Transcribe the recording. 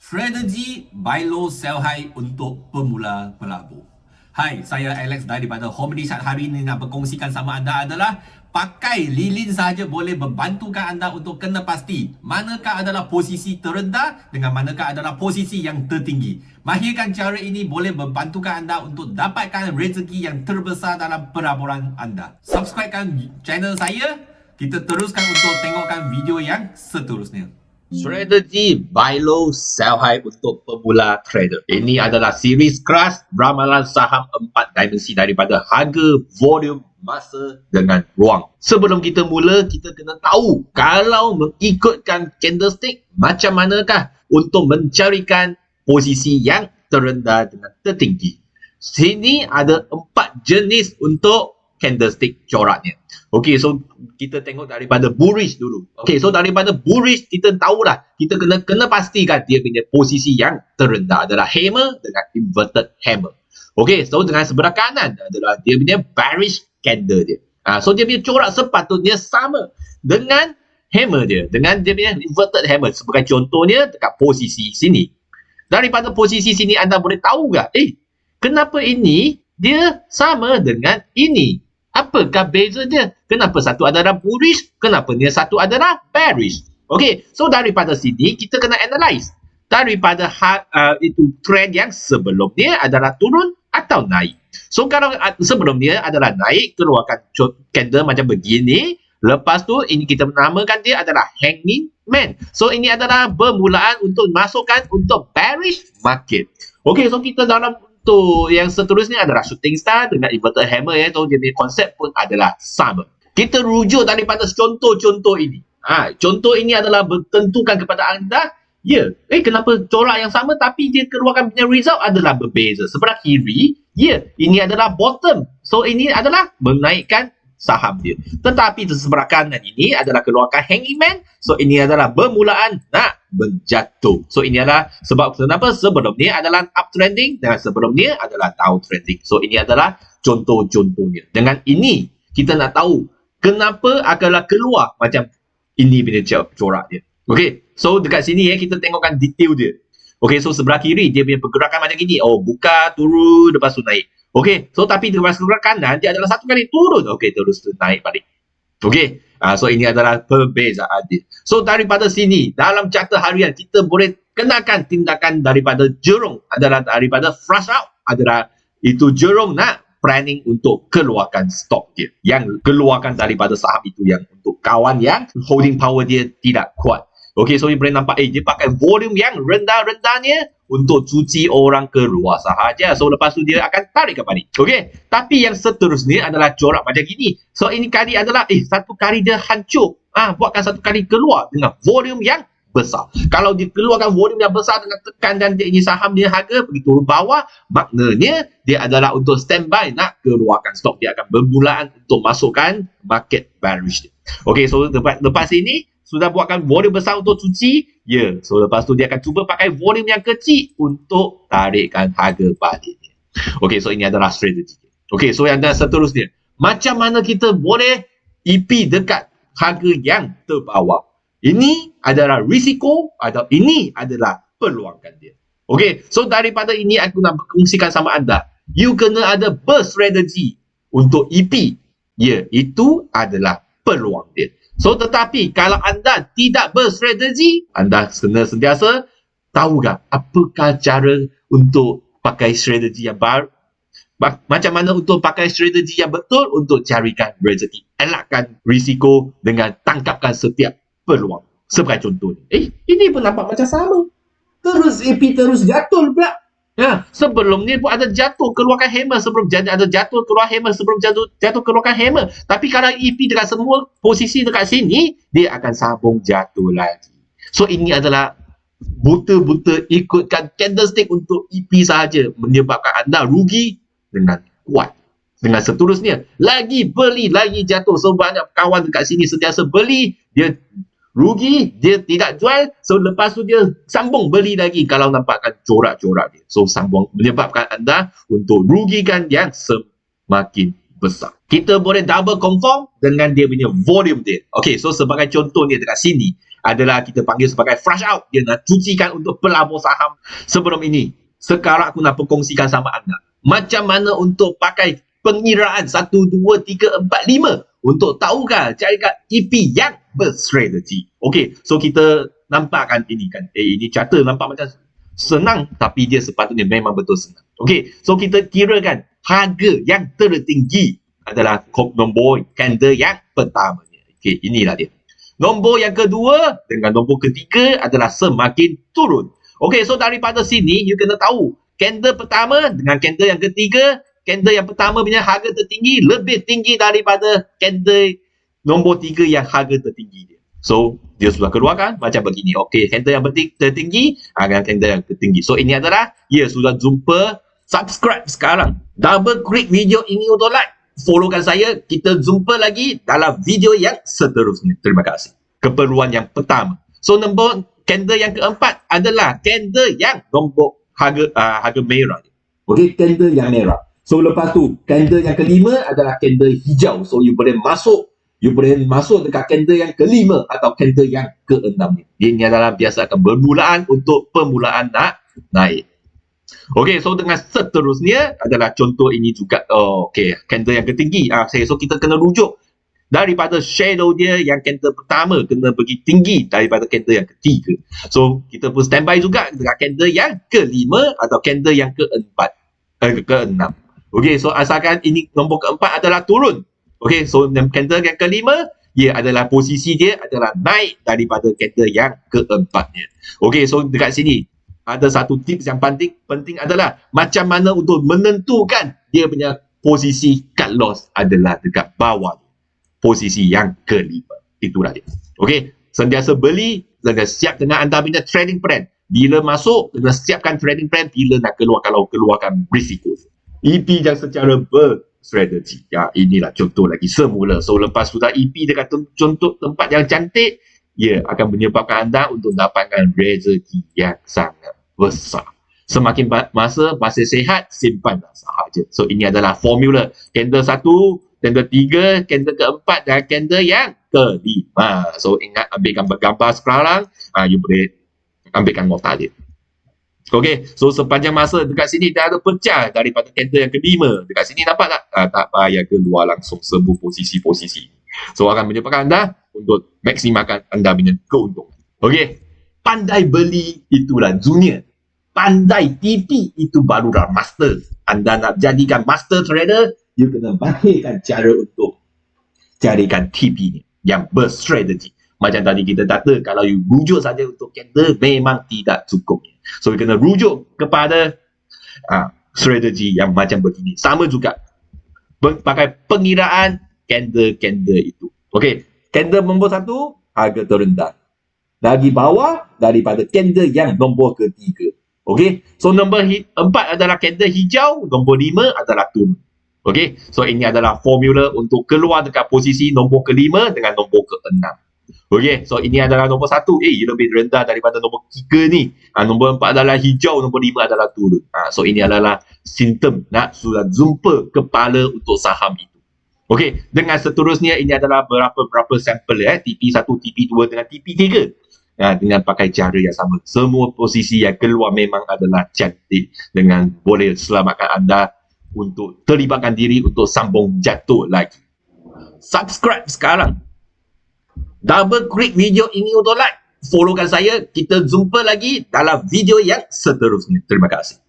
Strategi buy low sell high untuk pemula pelabur. Hai, saya Alex daripada Homedy Chat hari ini nak berkongsikan sama anda adalah pakai lilin sahaja boleh membantukan anda untuk kena pasti manakah adalah posisi terendah dengan manakah adalah posisi yang tertinggi. Mahirkan cara ini boleh membantukan anda untuk dapatkan rezeki yang terbesar dalam pelaburan anda. Subscribekan channel saya, kita teruskan untuk tengokkan video yang seterusnya. Strategi buy low sell high untuk pemula trader. Ini adalah series keras ramalan saham empat dimensi daripada harga, volume, masa dengan ruang. Sebelum kita mula, kita kena tahu kalau mengikutkan candlestick macam manakah untuk mencarikan posisi yang terendah dengan tertinggi. Sini ada empat jenis untuk candlestick coraknya. Okey, so kita tengok daripada bullish dulu. Okey, so daripada bullish kita tahulah kita kena kena pastikan dia punya posisi yang terendah adalah hammer dengan inverted hammer. Okey, so dengan sebelah kanan adalah dia punya bearish candle dia. Ah, so dia punya corak sepatutnya sama dengan hammer dia, dengan dia punya inverted hammer. Sebagai contohnya dekat posisi sini. Daripada posisi sini anda boleh tahu tak? Eh, kenapa ini dia sama dengan ini? Apakah beza dia? Kenapa satu adalah bullish? Kenapa dia satu adalah bearish? Okey, so daripada sini kita kena analyze. Daripada uh, itu trend yang sebelum dia adalah turun atau naik. So kalau uh, sebelum dia adalah naik, keluarkan candle macam begini. Lepas tu ini kita menamakan dia adalah hanging man. So ini adalah bermulaan untuk masukkan untuk bearish market. Okey, so kita dalam untuk yang seterusnya adalah shooting star dengan inverted hammer ya. So jenis konsep pun adalah sama. Kita rujuk daripada contoh-contoh ini. Ha, contoh ini adalah bertentukan kepada anda Ya, eh kenapa corak yang sama tapi dia keluarkan punya result adalah berbeza. Sebelah kiri, ya, ini adalah bottom. So ini adalah menaikkan saham dia. Tetapi di sebelah kanan ini adalah keluarkan hanging man. So ini adalah bermulaan nak menjatuh. So ini adalah sebab kenapa sebelum ni adalah uptrending dan sebelum ni adalah downtrending. So ini adalah contoh-contohnya. Dengan ini kita nak tahu kenapa akanlah keluar macam ini punya corak dia. Okay. So dekat sini ya kita tengokkan detail dia. Okay. So sebelah kiri dia punya pergerakan macam gini. Oh buka turun lepas tu naik. Okey, so tapi sebelah kanan dia adalah satu kali turun. Okey, terus naik balik. Okey, uh, so ini adalah perbezaan dia. So daripada sini, dalam carta harian kita boleh kenakan tindakan daripada jerung adalah daripada flush out adalah itu jerung nak planning untuk keluarkan stok dia. Yang keluarkan daripada saham itu yang untuk kawan yang holding power dia tidak kuat. Okey, so you boleh nampak, eh, dia pakai volume yang rendah-rendahnya untuk cuci orang keluar sahaja. So, lepas tu dia akan tarik ke balik. Okey, tapi yang seterusnya adalah corak macam gini. So, ini kali adalah, eh, satu kali dia hancur. Ah, buatkan satu kali keluar dengan volume yang besar. Kalau dia keluarkan volume yang besar dengan tekan dan dia ini saham dia harga pergi turun bawah, maknanya dia adalah untuk standby nak keluarkan stok. Dia akan bermulaan untuk masukkan market bearish. Okey, so lepas, lepas ini, sudah buatkan volume besar untuk cuci, ya. Yeah. So lepas tu dia akan cuba pakai volume yang kecil untuk tarikkan harga balik. Okey, so ini adalah strategi. Okey, so yang seterusnya, macam mana kita boleh EP dekat harga yang terbawah? Ini adalah risiko atau ini adalah peluangkan dia. Okey, so daripada ini aku nak kongsikan sama anda. You kena ada berstrategi untuk EP. Ya, yeah, itu adalah peluang dia. So tetapi kalau anda tidak berstrategi, anda kena sentiasa tahu tak apakah cara untuk pakai strategi yang baru? Macam mana untuk pakai strategi yang betul untuk carikan rezeki? Elakkan risiko dengan tangkapkan setiap peluang. Sebagai contoh. Eh, ini pun nampak macam sama. Terus AP terus jatuh pula. Ya, sebelum ni pun ada jatuh keluarkan hammer sebelum jadi ada jatuh keluar hammer sebelum jatuh jatuh keluarkan hammer. Tapi kalau EP dekat semua posisi dekat sini, dia akan sambung jatuh lagi. So ini adalah buta-buta ikutkan candlestick untuk EP sahaja menyebabkan anda rugi dengan kuat. Dengan seterusnya, lagi beli, lagi jatuh. So banyak kawan dekat sini sentiasa beli, dia rugi dia tidak jual so lepas tu dia sambung beli lagi kalau nampakkan corak-corak dia so sambung menyebabkan anda untuk rugikan yang semakin besar. Kita boleh double confirm dengan dia punya volume dia. Okay, so sebagai contoh ni dekat sini adalah kita panggil sebagai flush out. Dia nak cucikan untuk pelabur saham sebelum ini. Sekarang aku nak perkongsikan sama anda. Macam mana untuk pakai pengiraan 1, 2, 3, 4, 5 untuk tahukah carikan EP yang berstrategi. Okay, so kita nampak kan ini kan. Eh, ini charter nampak macam senang tapi dia sepatutnya memang betul senang. Okay, so kita kirakan harga yang tertinggi adalah nombor candle yang pertama. Okey, inilah dia. Nombor yang kedua dengan nombor ketiga adalah semakin turun. Okey, so daripada sini you kena tahu candle pertama dengan candle yang ketiga, candle yang pertama punya harga tertinggi lebih tinggi daripada candle nombor tiga yang harga tertinggi dia. So, dia sudah keluarkan macam begini. Okey, candle yang tertinggi dengan candle yang tertinggi. So, ini adalah ia sudah jumpa subscribe sekarang. Double klik video ini untuk like. Followkan saya. Kita jumpa lagi dalam video yang seterusnya. Terima kasih. Keperluan yang pertama. So nombor candle yang keempat adalah candle yang nombor harga uh, harga merah. Okey, candle yang merah. So lepas tu, candle yang kelima adalah candle hijau. So you boleh masuk you boleh masuk dekat candle yang kelima atau candle yang keenam. Ini adalah biasa akan bermulaan untuk permulaan nak naik. Okey, so dengan seterusnya adalah contoh ini juga. Oh, okey, candle yang ketinggi. Ah, okay, so kita kena rujuk daripada shadow dia yang candle pertama kena pergi tinggi daripada candle yang ketiga. So, kita pun standby juga dengan candle yang kelima atau candle yang keempat. Eh, keenam. Okey, so asalkan ini nombor keempat adalah turun. Okey, so candle yang kelima ia adalah posisi dia adalah naik daripada candle yang keempatnya. Okey, so dekat sini ada satu tips yang penting penting adalah macam mana untuk menentukan dia punya posisi cut loss adalah dekat bawah posisi yang kelima. Itulah dia. Okey sentiasa beli dan siap dengan anda punya trading plan. Bila masuk kena siapkan trading plan bila nak keluar kalau keluarkan risiko EP yang secara berstrategi ya inilah contoh lagi semula so lepas sudah EP dekat contoh tempat yang cantik ia akan menyebabkan anda untuk dapatkan rezeki yang sangat besar. Semakin masa masih sehat, simpanlah sahaja. So ini adalah formula. Candle satu, candle tiga, candle keempat dan candle yang kelima. So ingat ambil gambar-gambar sekarang, uh, you boleh ambilkan dia. Okay, so sepanjang masa dekat sini dah ada pecah daripada candle yang kelima. Dekat sini nampak tak? Uh, tak payah keluar langsung sembuh posisi-posisi. So akan menyebabkan anda untuk maksimalkan anda punya keuntungan. Okay, pandai beli itulah junior pandai TP itu barulah master. Anda nak jadikan master trader, you kena bahirkan cara untuk carikan TP ni yang berstrategi. Macam tadi kita kata, kalau you rujuk saja untuk candle, memang tidak cukup. So, kena rujuk kepada uh, strategi yang macam begini. Sama juga, pakai pengiraan candle-candle itu. Okay, candle nombor satu, harga terendah. Lagi bawah daripada candle yang nombor ketiga. Okey. So nombor empat adalah candle hijau, nombor lima adalah turun. Okey. So ini adalah formula untuk keluar dekat posisi nombor kelima dengan nombor keenam. Okey. So ini adalah nombor satu. Eh, lebih rendah daripada nombor tiga ni. Ha, nombor empat adalah hijau, nombor lima adalah turun. Ha, so ini adalah simptom nak sudah jumpa kepala untuk saham itu. Okey. Dengan seterusnya ini adalah berapa-berapa sampel ya. TP1, TP2 dengan TP3 uh, dengan pakai cara yang sama. Semua posisi yang keluar memang adalah cantik dengan boleh selamatkan anda untuk terlibatkan diri untuk sambung jatuh lagi. Subscribe sekarang. Double klik video ini untuk like. Followkan saya. Kita jumpa lagi dalam video yang seterusnya. Terima kasih.